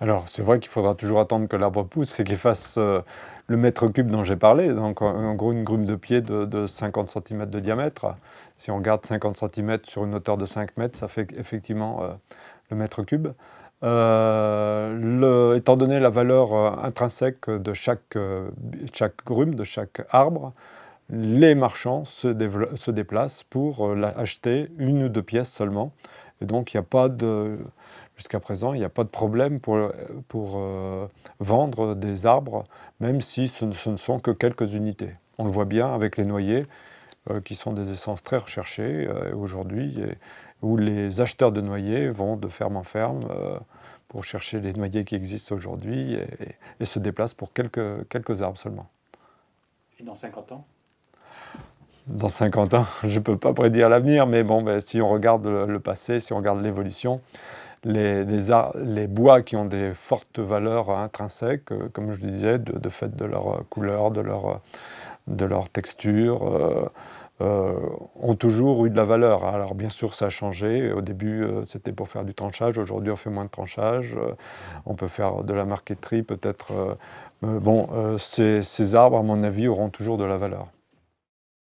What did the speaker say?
Alors, c'est vrai qu'il faudra toujours attendre que l'arbre pousse et qu'il fasse euh, le mètre cube dont j'ai parlé, donc en gros une grume de pied de, 50 cm de diamètre. Si on regarde 50 cm sur une hauteur de 5 mètres, ça fait effectivement euh, le mètre cube. Euh, étant donné la valeur intrinsèque de chaque, grume, de chaque arbre, les marchands se, se déplacent pour acheter une ou deux pièces seulement. Et donc, il n'y a pas de... Jusqu'à présent, il n'y a pas de problème pour, pour euh, vendre des arbres, même si ce ne, sont que quelques unités. On le voit bien avec les noyers, euh, qui sont des essences très recherchées euh, aujourd'hui, où les acheteurs de noyers vont de ferme en ferme pour chercher les noyers qui existent aujourd'hui et, et, se déplacent pour quelques, quelques arbres seulement. Et dans 50 ans? Dans 50 ans, je ne peux pas prédire l'avenir, mais bon, ben, si on regarde le, passé, si on regarde l'évolution, les, bois qui ont des fortes valeurs intrinsèques, euh, comme je le disais, de, fait de leur couleur, de leur, de leur texture, euh, euh, ont toujours eu de la valeur. Alors bien sûr, ça a changé. Au début, c'était pour faire du tranchage. Aujourd'hui, on fait moins de tranchage. on peut faire de la marqueterie, peut-être. bon, ces arbres, à mon avis, auront toujours de la valeur.